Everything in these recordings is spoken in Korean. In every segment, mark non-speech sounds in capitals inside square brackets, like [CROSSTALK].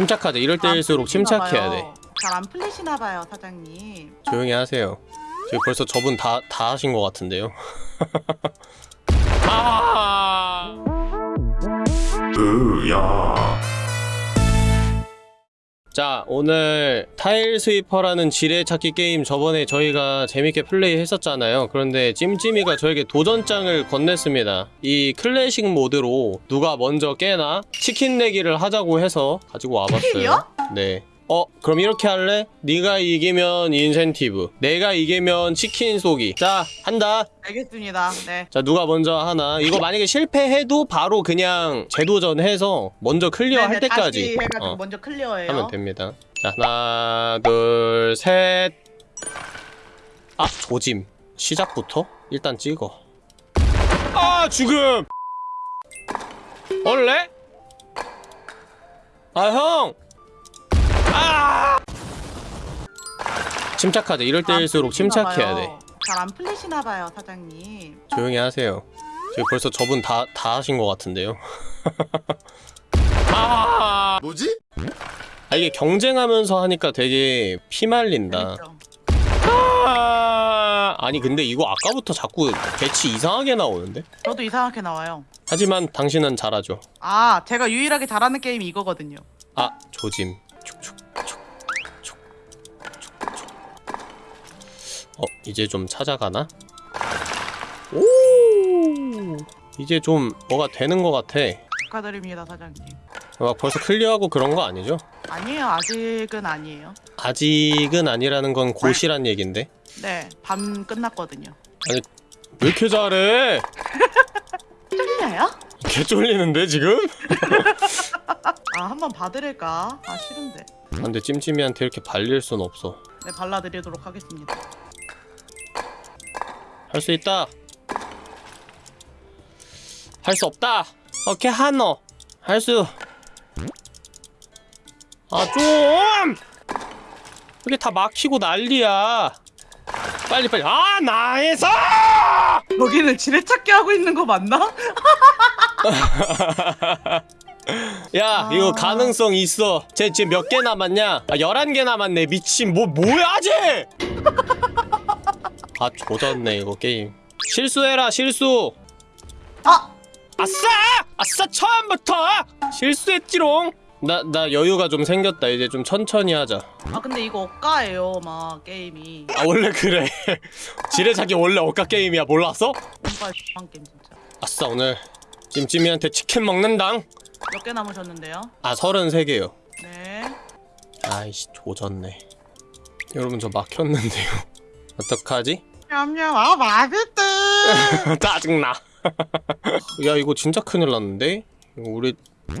침착하자 이럴 때일수록 침착해야 돼. 잘 안 풀리시나 봐요, 사장님. 조용히 하세요. 지금 벌써 저분 다, 다 하신 것 같은데요. [LAUGHS] 아! 으야 자 오늘 타일 스위퍼라는 지뢰찾기 게임 저번에 저희가 재밌게 플레이 했었잖아요. 그런데 찜찜이가 저에게 도전장을 건넸습니다. 이 클래식 모드로 누가 먼저 깨나 치킨 내기를 하자고 해서 가지고 와봤어요? 네 어? 그럼 이렇게 할래? 네가 이기면 인센티브 내가 이기면 치킨 쏘기 자 한다 알겠습니다. 네. 자 누가 먼저 하나 이거 만약에 실패해도 바로 그냥 재도전해서 먼저 clear 할 네네, 다시 때까지 해가지고 어. 먼저 clear해요. 하면 됩니다. 자, 하나, 둘, 셋. 아, 조짐. 시작부터 일단 찍어. 아, 죽음. [LAUGHS] 원래? 아, 형. 아! 침착하자. 이럴 때일수록 침착해야 돼. 잘 안 풀리시나 봐요, 사장님. 조용히 하세요. 지금 벌써 저분 다, 다 하신 것 같은데요. [LAUGHS] 아! 뭐지? 아, 이게 경쟁하면서 하니까 되게 피말린다. 재밌죠? 아 아니 근데 이거 아까부터 자꾸 배치 이상하게 나오는데? 저도 이상하게 나와요. 하지만 당신은 잘하죠 아, 제가 유일하게 잘하는 게임이 이거거든요. 아 조짐 어 이제 좀 찾아가나? 오 이제 좀 뭐가 되는 것 같아 축하드립니다, 사장님. 막 벌써 클리어하고 그런 거 아니죠? 아니에요, 아직은 아니에요. 아직은 아니라는 건 곧이란 얘긴데 네, 밤 끝났거든요. 왜 이렇게 잘해? [LAUGHS] 쫄려요? 개 쫄리는데 지금? [LAUGHS] 아, 한번 봐드릴까? 아, 싫은데. 아, 근데 찜찜이한테 이렇게 발릴 순 없어 네, 발라드리도록 하겠습니다. 할 수 있다. 할 수 없다. 오케이 하노. 할 수. 아 좀. 이게 다 막히고 난리야. 빨리 빨리. 아 나에서. 여기는 지뢰찾기 하고 있는 거 맞나? [LAUGHS] 야 아. 이거 가능성 있어. 쟤 지금 몇 개 남았냐? 아 11개 남았네. 미친 뭐 뭐야 쟤? 아 조졌네 이거 게임. 실수해라 실수. 아! 아싸! 아싸 처음부터 실수했지롱. 나 나 여유가 좀 생겼다. 이제 좀 천천히 하자. 아, 근데 이거 억가예요, 막, 게임이. 아 원래 그래. [LAUGHS] 지뢰찾기 원래 억까 게임이야. 몰랐어? 뭔가 한 게임, 진짜. 아싸 오늘 찜찜이한테 치킨 먹는당. 몇 개 남으셨는데요? 아 33개요. 네. 아이씨 조졌네. 여러분 저 막혔는데요. [LAUGHS] 어떡하지? 냠냠, 아, 맛있대! [LAUGHS] 짜증나. [LAUGHS] 야 이거 진짜 큰일 났는데? 이거 우리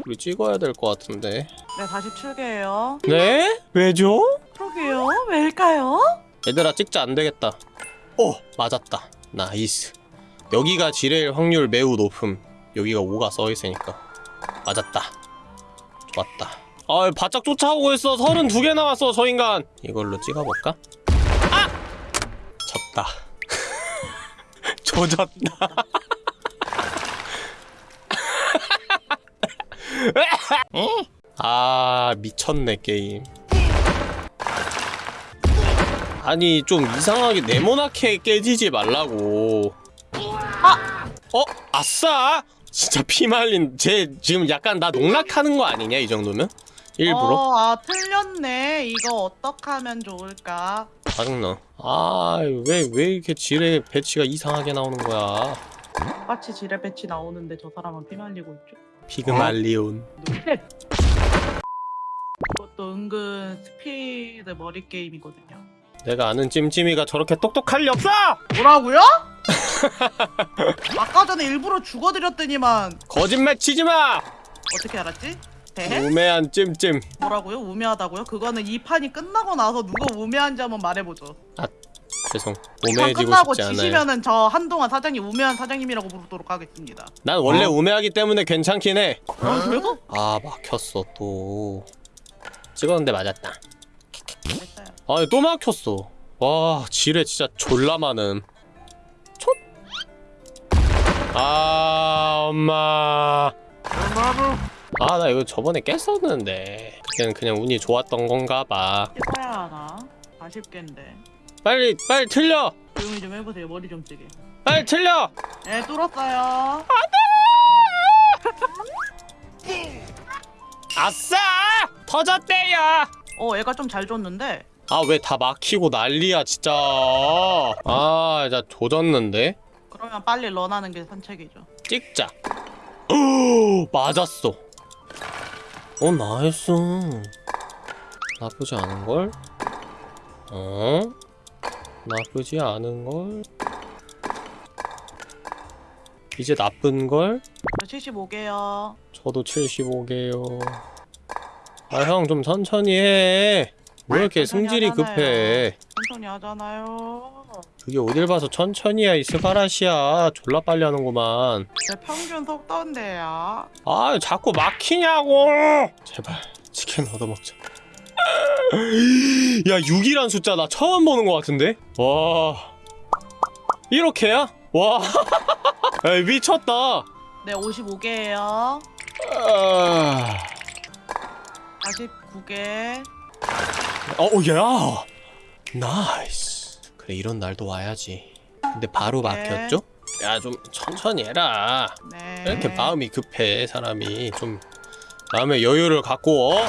우리 찍어야 될 것 같은데. 네, 다시 출게요. 네? 왜죠? 그러게요. 왜일까요? 얘들아 찍자 안 되겠다. 오 맞았다. nice. 여기가 지뢰일 확률 매우 높음. 여기가 5가 써 있으니까 맞았다. 좋았다. 아 바짝 쫓아오고 있어. 32개 남았어 저 인간. 이걸로 찍어볼까? 아! 졌다. 조졌다. [LAUGHS] 아 미쳤네 게임. 아니 좀 이상하게 네모나게 깨지지 말라고 아! 어? 아싸! 진짜 피말린 쟤 지금 약간 나 농락하는 거 아니냐 이 정도면? 일부러? 어, 아, 틀렸네. 이거 어떻게 하면 좋을까? 짜증나 아왜 왜 이렇게 지뢰 배치가 이상하게 나오는 거야 똑같이 지뢰 배치 나오는데 저 사람은 피 말리고 있죠. 피그말리온 눈빛! [LAUGHS] 이것도 은근 스피드 머리 게임이거든요. 내가 아는 찜찜이가 저렇게 똑똑할 리 없어! 뭐라고요? [LAUGHS] 아까 전에 일부러 죽어드렸더니만 거짓말 치지 마! 어떻게 알았지? 대해? 우매한 찜찜 뭐라고요? 우매하다고요? 그거는 이 판이 끝나고 나서 누가 우매한지 한번 말해보죠. 죄송 이판 우매해지고 끝나고 싶지 않아요 지시면은 저 한동안 사장님 우매한 사장님이라고 부르도록 하겠습니다. 난 원래 우매하기 때문에 괜찮긴 해 어? 그래서? 아 막혔어 또 찍었는데 맞았다. 아니 또 막혔어 와 지뢰 진짜 졸라 많음 촛! 아 엄마 아 나 이거 저번에 깼었는데 그냥 그냥 운이 좋았던 건가 봐 해봐야 하나? 아쉽겠는데. 빨리 빨리 틀려 조용히 좀 해보세요. 머리 좀 쓰게. 빨리 틀려 네, 뚫었어요. 아싸 터졌대요 어, 얘가 좀 잘 줬는데. 아 왜 다 막히고 난리야 진짜 아 진짜 조졌는데 그러면 빨리 런하는 게 선책이죠. 찍자 오, [GASPS] 맞았어 어 nice 나쁘지 않은걸? 어? 나쁘지 않은걸? 이제 나쁜걸? 저 75개요. 저도 75개요 아 형 좀 천천히 해왜 이렇게 하잖아요. 급해 천천히 하잖아요. 그게 어딜 봐서 천천히야 이 스바라시야. 졸라 빨리 하는구만. 제 평균 속도인데요. 아 자꾸 막히냐고! 제발 치킨 얻어먹자. [LAUGHS] 야 6이란 숫자 나 처음 보는 것 같은데? 와. 이렇게야? 와. [LAUGHS] 야, 미쳤다. 네, 55개예요. 아... 49개. 어야. nice 그래 이런 날도 와야지 근데 바로 막혔죠? 야 좀 천천히 해라 네. 왜 이렇게 마음이 급해 사람이 좀 마음의 여유를 갖고 어?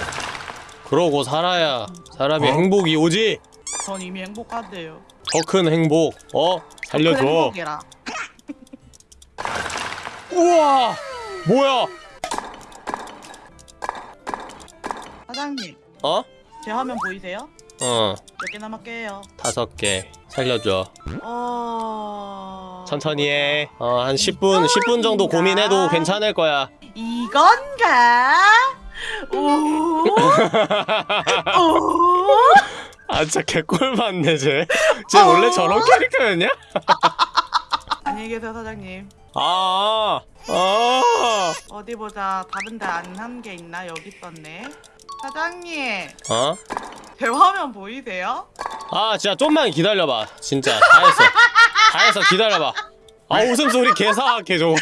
그러고 살아야 사람이 어? 행복이 오지 전 이미 행복한데요. 더 큰 행복 어? 살려줘 큰 행복이라. [LAUGHS] 우와 뭐야 사장님, 어? 제 화면 보이세요? 어 몇 개 남았게요? 다섯 개 살려줘 어... 천천히 해 어 한 10분 10분 정도 고민해도 괜찮을 거야 이건가? 오? [LAUGHS] 오? 아 진짜 개꿀 맞네 쟤쟤 원래 저런 캐릭터였냐? [LAUGHS] 안녕히 계세요 사장님. 아, 아, 어디 보자. 다른 데 안 한 게 있나? 여기 있었네. 사장님, 어? 제 화면 보이세요? 아, 진짜 좀만 기다려봐. 진짜 다 했어. 다 했어. 기다려봐. 아, 웃음소리 개사악해 저거.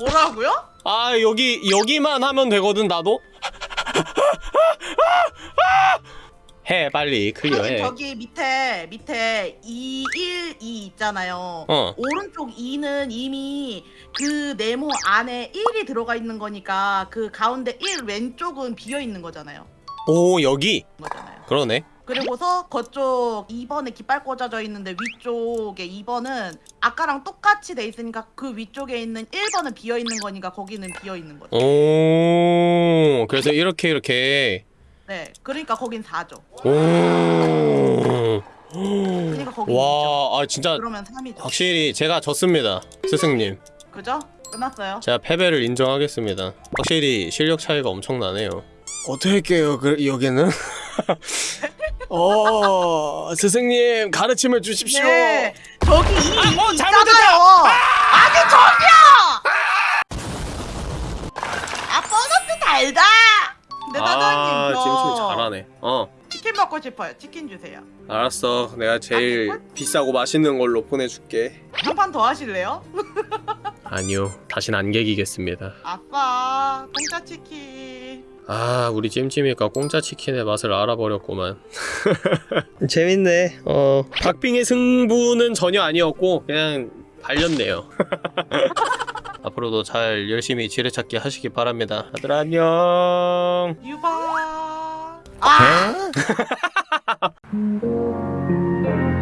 뭐라고요? 아, 여기 여기만 하면 되거든 나도. 해 빨리 클리어해. 저기 밑에 밑에 212 있잖아요. 어. 오른쪽 2는 이미 그 네모 안에 1이 들어가 있는 거니까 그 가운데 1 왼쪽은 비어 있는 거잖아요. 오 여기 거잖아요. 그러네. 그리고서 그쪽 2번에 깃발 꽂아져 있는데 위쪽에 2번은 아까랑 똑같이 돼 있으니까 그 위쪽에 있는 1번은 비어 있는 거니까 거기는 비어 있는 거죠. 오 그래서 이렇게 이렇게. 네. 그러니까 거긴 4죠. 오. 그러니까 거긴 2죠. 와, 아 진짜 그러면 3이죠. 확실히 제가 졌습니다, 스승님. 그죠? 끝났어요. 제가 패배를 인정하겠습니다. 확실히 실력 차이가 엄청나네요. 어떻게 할게요, 그, 여기는? [LAUGHS] 어, 스승님, 가르침을 주십시오. 네. 저기 이 아, 뭐, 이 잘못했다! 있잖아요. 아니 저기요. 아 보너스 달다. 근데 사장님 아, 잘 하네. 어, 치킨 먹고 싶어요. 치킨 주세요. 알았어. 내가 제일 비싸고 맛있는 걸로 보내줄게. 한 판 더 하실래요? [LAUGHS] 아니요, 다신 안 개기겠습니다. 아빠 공짜 치킨. 아, 우리 찜찜이가 공짜 치킨의 맛을 알아버렸구만. [LAUGHS] 재밌네. 어, 박빙의 승부는 전혀 아니었고 그냥 발렸네요. [LAUGHS] 앞으로도 잘 열심히 지뢰찾기 하시기 바랍니다. 다들 안녕. 유바. 아! 네? [LAUGHS]